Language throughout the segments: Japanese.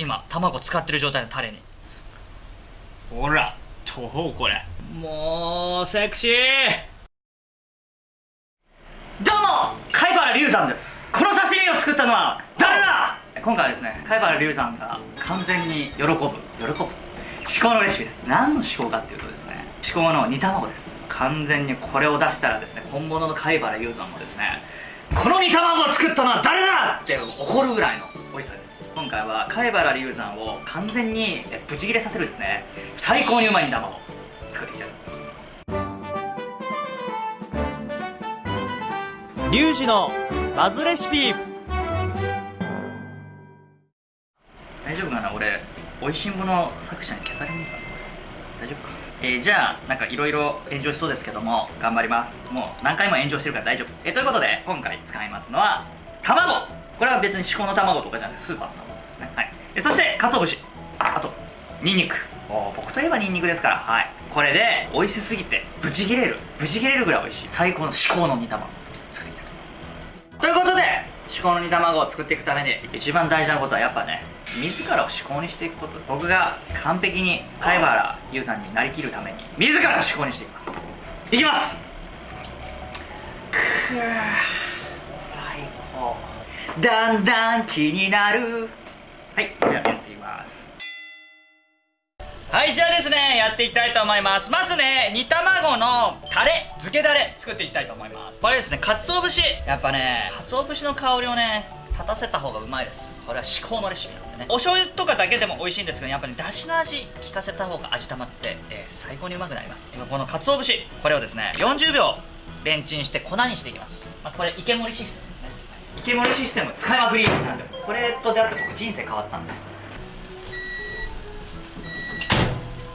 今卵使ってる状態のタレに。ほらどうこれ。もうセクシー。どうも貝原龍山です。この刺身を作ったのは誰だ？今回はですね貝原龍山が完全に喜ぶ喜ぶ。至高のレシピです。何の至高かっていうとですね至高の煮卵です。完全にこれを出したらですね本物の貝原龍山もですねこの煮卵を作ったのは誰だ？って怒るぐらいの美味しさです今回は貝原龍山を完全にブチ切れさせるですね。最高にうまい煮卵作っていきたいと思います。リュウジのバズレシピ。大丈夫かな俺美味しんぼの作者に消されねえかな大丈夫かえー、じゃあなんかいろいろ炎上しそうですけども頑張ります。もう何回も炎上してるから大丈夫。えー、ということで今回使いますのは卵。これは別に至高の卵とかじゃなくてスーパーの卵ですね。はい。えそして鰹節。あとニンニク。お僕といえばニンニクですから。はい。これで美味しすぎてブチ切れる。ブチ切れるぐらい美味しい。最高の至高の煮卵作っていきたい。ということで至高の煮卵を作っていくために一番大事なことはやっぱね自らを至高にしていくこと。僕が完璧に貝原優さんになりきるために自らを至高にしていきます。いきます。くー最高。だんだん気になるはいじゃあやっていきます。はいじゃあですねやっていきたいと思います。まずね煮卵のタレ漬けだれ作っていきたいと思います。これですね鰹節。やっぱね鰹節の香りをね立たせた方がうまいです。これは至高のレシピなんでね。お醤油とかだけでも美味しいんですけどやっぱり、ね、だしの味効かせた方が味玉って、えー、最高にうまくなります。この鰹節これをですね40秒レンチンして粉にしていきます、まあ、これ池森システム。池森システム使いまくりなんでこれと出会って僕人生変わったんで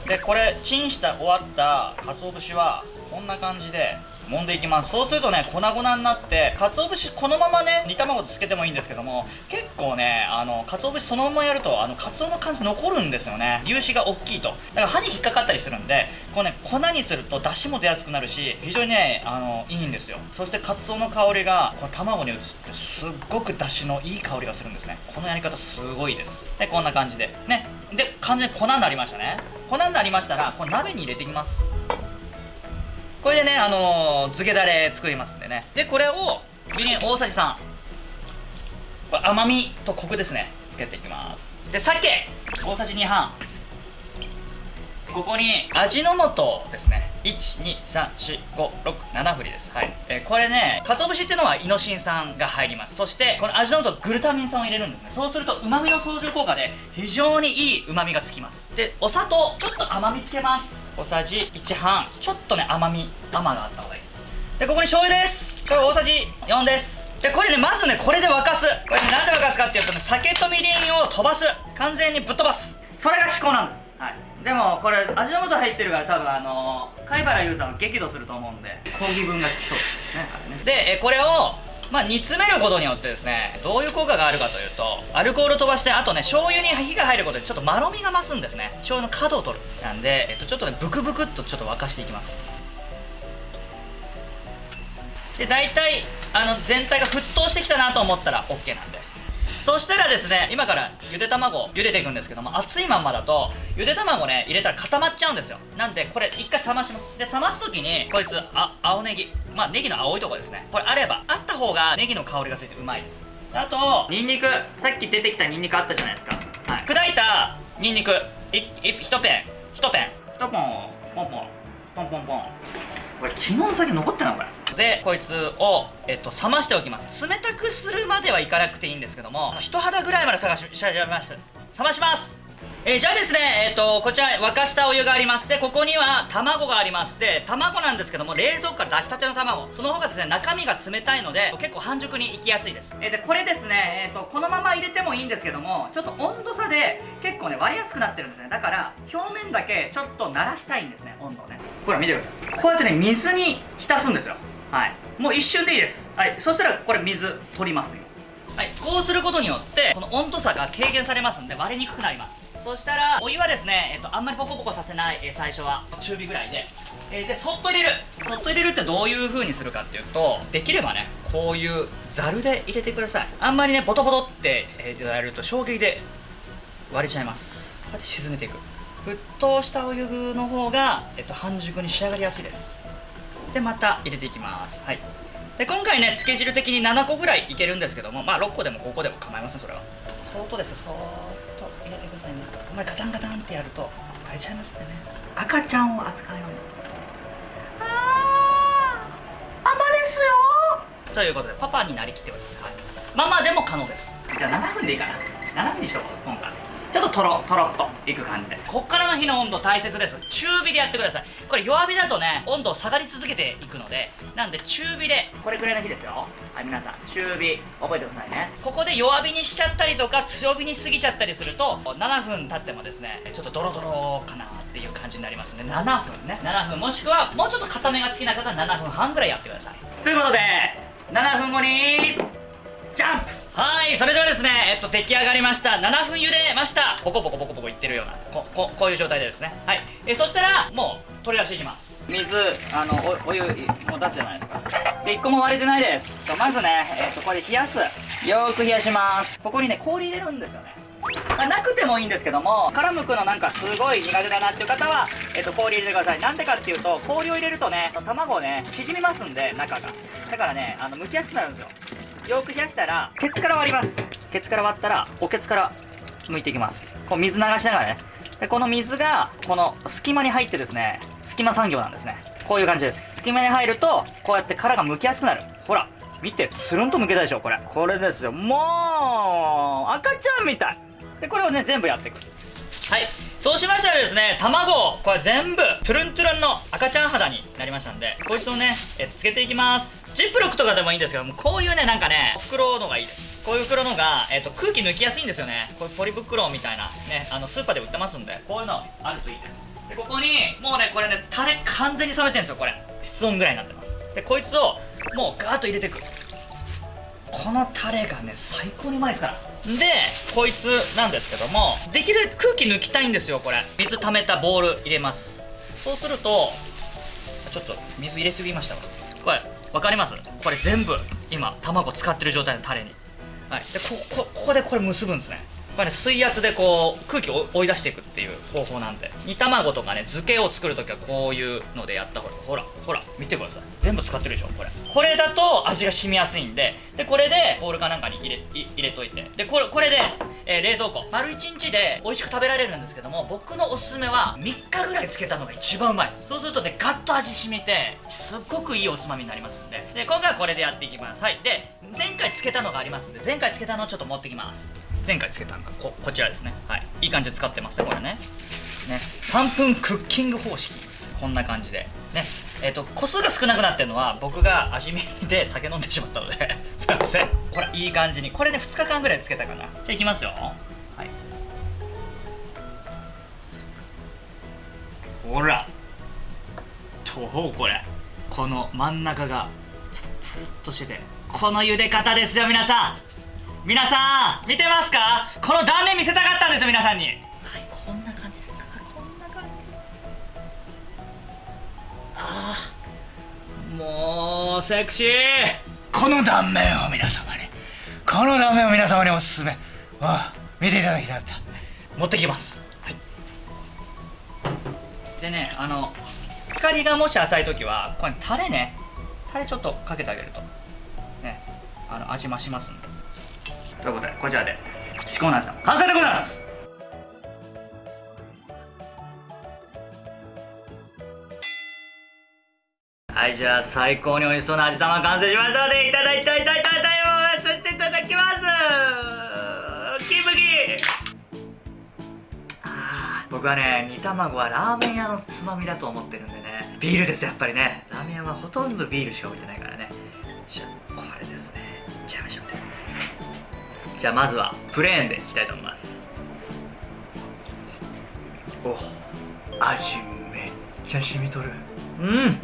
でこれチンした終わった鰹節はこんな感じで揉んでいきます。そうするとね粉々になって鰹節このままね煮卵とつけてもいいんですけども結構ねあの鰹節そのままやるとあの鰹の感じ残るんですよね。粒子が大きいと。だから歯に引っかかったりするんでこうね粉にすると出汁も出やすくなるし非常にねあのいいんですよ。そして鰹の香りがこの卵に移ってすっごく出汁のいい香りがするんですね。このやり方すごいです。でこんな感じで。ね。で完全に粉になりましたね。粉になりましたらこれ鍋に入れていきます。これでねあのー、漬けだれ作りますんでね。でこれをみりん大さじ3これ甘みとコクですね。つけていきます。で鮭。大さじ2半。ここに味の素ですね。1234567振りです。はい、えー、これね鰹節っていうのはイノシン酸が入ります。そしてこの味の素グルタミン酸を入れるんですね。そうするとうまみの相乗効果で非常にいいうまみがつきます。でお砂糖ちょっと甘みつけます。小さじ1半。ちょっとね甘み甘があった方がいい。でここに醤油です。醤油大さじ4です。でこれねまずねこれで沸かす。これねなんで沸かすかっていうとね酒とみりんを飛ばす。完全にぶっ飛ばす。それが至高なんです。はい。でもこれ味の素入ってるから多分あのー、貝原優さんは激怒すると思うんで抗議文が来そうですねね。でえこれをまあ、煮詰めることによってですねどういう効果があるかというとアルコール飛ばしてあとね醤油に火が入ることでちょっとまろみが増すんですね。醤油の角を取る。なんで、えっと、ちょっとねブクブクっとちょっと沸かしていきます。で大体あの全体が沸騰してきたなと思ったら OK なんで。そしたらですね今からゆで卵茹でていくんですけども熱いまんまだとゆで卵ね入れたら固まっちゃうんですよ。なんでこれ一回冷まします。で冷ます時にこいつあ青ネギまあネギの青いとこですね。これあればあった方がネギの香りがついてうまいです。あとニンニクさっき出てきたニンニクあったじゃないですか、はい、砕いたニンニクいい1ペン。1ペン。1ポンポン。ポンポン。ポンポンこれ昨日の酒残ってんのこれでこいつを、えっと、冷ましておきます冷たくするまではいかなくていいんですけども人肌ぐらいまで探ししゃました冷ましますえー、じゃあですね、えっ、ー、と、こちら沸かしたお湯があります。で、ここには卵があります。で、卵なんですけども、冷蔵庫から出したての卵。その方がですね、中身が冷たいので、結構半熟にいきやすいです。えー、で、これですね、えっ、と、このまま入れてもいいんですけども、ちょっと温度差で結構ね、割りやすくなってるんですね。だから、表面だけちょっと慣らしたいんですね、温度をね。ほら、見てください。こうやってね、水に浸すんですよ。はい。もう一瞬でいいです。はい。そしたらこれ水取りますよ。はい。こうすることによってこの温度差が軽減されますんで割れにくくなります。そしたらお湯はですね、えっと、あんまりポコポコさせない、え、最初は中火ぐらいで、えー、でそっと入れる。そっと入れるってどういう風にするかっていうとできればねこういうざるで入れてください。あんまりねボトボトって、えー、やると衝撃で割れちゃいます。こうやって沈めていく。沸騰したお湯の方が、えっと、半熟に仕上がりやすいです。でまた入れていきます。はい。で今回ね漬け汁的に7個ぐらいいけるんですけどもまあ6個でも5個でも構いませんそれは。そーっとですそーっと入れてくださいね。そこまでガタンガタンってやると割れちゃいますんでね。赤ちゃんを扱うように。あーママですよ。ということでパパになりきってください、はい、ママでも可能です。じゃあ7分でいいかな。7分にしとこう今回ちょっととろとろっといく感じで。こっからの火の温度大切です。中火でやってください。これ弱火だとね温度下がり続けていくのでなんで中火で。これくらいの火ですよ。はい皆さん中火。覚えてくださいね。ここで弱火にしちゃったりとか強火に過ぎちゃったりすると7分経ってもですねちょっとドロドロかなっていう感じになりますね。7分ね。7分。もしくはもうちょっと固めが好きな方は7分半ぐらいやってください。ということで7分後にジャンプはいそれではですねえっと出来上がりました。7分茹でました。ポコポコポコポコいってるようなこここういう状態でですね。はい。えそしたらもう取り出していきます。水あのおお湯もう出すじゃないですか。で1個も割れてないです。まずねえっとこれ冷やす。よーく冷やします。ここにね氷入れるんですよね。まあなくてもいいんですけども殻むくのなんかすごい苦手だなっていう方は、えっと、氷入れてください。なんでかっていうと氷を入れるとね卵ね縮みますんで中が。だからねあの剥きやすくなるんですよ。よく冷やしたらケツから割ります。ケツから割ったらおケツから剥いていきます。こう水流しながらね。でこの水がこの隙間に入ってですね隙間産業なんですね。こういう感じです。隙間に入るとこうやって殻が剥きやすくなる。ほら見てつるんと剥けたでしょこれ。これですよ。もう赤ちゃんみたい。でこれをね全部やっていく。はい。そうしましたらですね卵をこれ全部トゥルントゥルンの赤ちゃん肌になりましたんでこいつをね、えっと、つけていきます。ジップロックとかでもいいんですけどもこういうねなんかね袋のがいいです。こういう袋のが、えっと、空気抜きやすいんですよね。こういうポリ袋みたいなねあのスーパーで売ってますんでこういうのあるといいです。でここにもうねこれねタレ完全に冷めてるんですよこれ。室温ぐらいになってます。でこいつをもうガーッと入れてく。このタレがね最高にうまいですから。でこいつなんですけどもできるだけ空気抜きたいんですよこれ。水溜めたボール入れます。そうするとちょっと水入れすぎましたわ。これ分かります？これ全部今卵使ってる状態のタレに。はい。でここここでこれ結ぶんですね。これね水圧でこう空気を追い出していくっていう方法なんで。煮卵とかね漬けを作るときはこういうのでやったほらほらほら見てください。全部使ってるでしょこれ。これだと味が染みやすいんででこれでボウルかなんかに入れ入れといて。でこれこれで、えー、冷蔵庫。丸1日で美味しく食べられるんですけども僕のおすすめは3日ぐらい漬けたのが一番うまいです。そうするとねガッと味染みてすっごくいいおつまみになりますんで。で今回はこれでやっていきます。はい。で前回漬けたのがありますんで前回漬けたのをちょっと持ってきます。前回つけたのがここちらですね。はい。いい感じで使ってますねこれね。ね。3分クッキング方式。こんな感じで。ね。えっ、ー、と個数が少なくなってるのは僕が味見で酒飲んでしまったので。すいません。ほらいい感じに。これね2日間ぐらいつけたかな。じゃあいきますよ。はい。ほら。どうこれ。この真ん中がちょっとプルッとしてて。この茹で方ですよ皆さん。皆さん見てますか？この断面見せたかったんですよ皆さんに。はいこんな感じ。ですこんな感じああもうセクシー。この断面を皆様に。この断面を皆様におすすめ。ああ見ていただきたかった持ってきます。はい。でねあの光りがもし浅い時はこれタレね。タレちょっとかけてあげると。ねあの味増しますんでということでこちらで至高な味の完成でございます。はいじゃあ最高に美味しそうな味玉完成しましたのでいただいたいただいたいたださせていただきますキムキあ僕はね煮卵はラーメン屋のつまみだと思ってるんでねビールですやっぱりねラーメン屋はほとんどビールしか置いてないからねじゃあこれですねいっちゃいましょうじゃあまずはプレーンでいきたいと思います。お味めっちゃ染みとる。うん。こ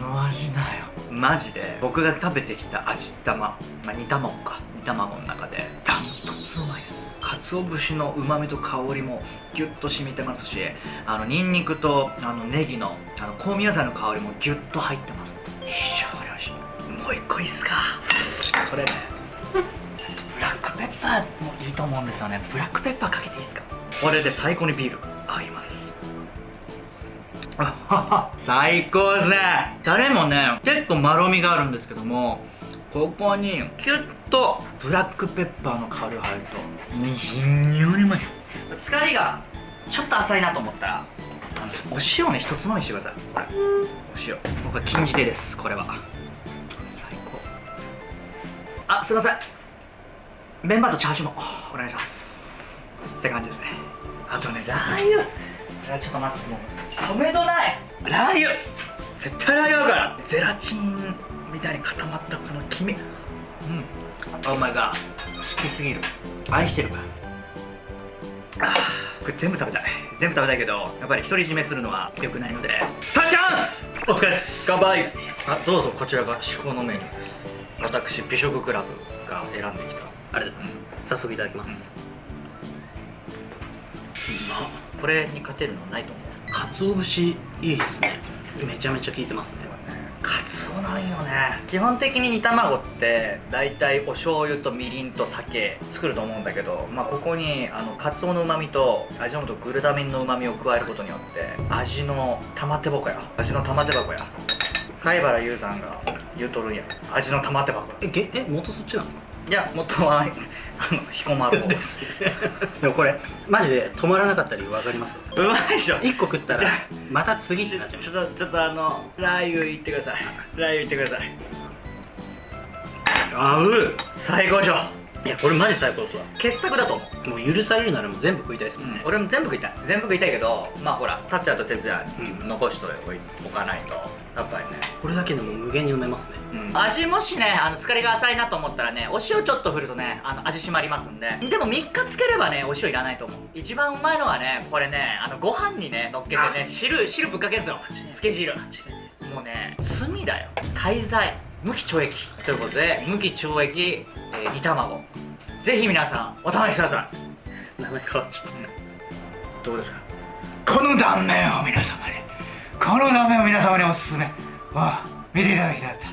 の味だよ。マジで。僕が食べてきた味玉、まあ、煮卵か。煮卵の中で。ダントツうまいです。鰹節のうまみと香りもギュッと染みてますしあのニンニクとあのネギのあの香味野菜の香りもギュッと入ってます。非常に美味しい。もう一個いいっすか。これねブラックペッパーもいいと思うんですよね。ブラックペッパーかけていいですか？これで最高にビール。合います。あはは最高ですね。タレもね結構まろみがあるんですけどもここにキュッとブラックペッパーの香りが入るとね非常にうまい。疲れがちょっと浅いなと思ったらお塩ね一つまみしてください。これ。お塩。僕は禁じ手ですこれは。最高。あすいませんメンバーとチャーシューもお願いします。って感じですね。あとねラー油。あちょっと待ってもう米度ない。ラー油。絶対ラー油合うから。ゼラチンみたいに固まったこの黄身。うん。お前が好きすぎる。愛してるあーこれ全部食べたい。全部食べたいけどやっぱり独り占めするのは良くないので。タッチャンス！お疲れです。乾杯。あどうぞこちらが至高のメニューです。私美食クラブが選んできたありがとうございます。早速いただきます。これに勝てるのないと思う。鰹節いいっすね。めちゃめちゃ効いてますね。カツオなんよね。基本的に煮卵って大体お醤油とみりんと酒作ると思うんだけど、まあ、ここにあのカツオのうまみと味の素グルタミンのうまみを加えることによって味の玉手箱や。味の玉手箱や。貝原優さんが言うとるんや。味の玉手箱。えげえ元そっちなんですか？いや元はあの彦摩呂です。でもこれマジで止まらなかった理由分かります？うまいでしょ。1個食ったらまた次ってなっちゃいまちょっとちょっとあのラー油いってください。ラー油いってください。すあう最高でしょいやこれマジ最高ですわ。傑作だと思う。もう許されるならもう全部食いたいですもんね、俺も全部食いたい。全部食いたいけどまあほら達也と哲也残しておかないと。やっぱりね、これだけでも無限に飲めますね。味もしねあの疲れが浅いなと思ったらねお塩ちょっと振るとねあの味締まりますんで。でも3日つければねお塩いらないと思う。一番うまいのはねこれねあのご飯にね乗っけてね汁汁ぶっかけんすよ。つけ汁。もうね罪だよ。滞在無期懲役。ということで無期懲役、えー煮卵。ぜひ皆さんお試しください。名前変わっちゃったどうですか？この断面を皆様にこの断面を皆様におすすめ。ああ見ていただきたかった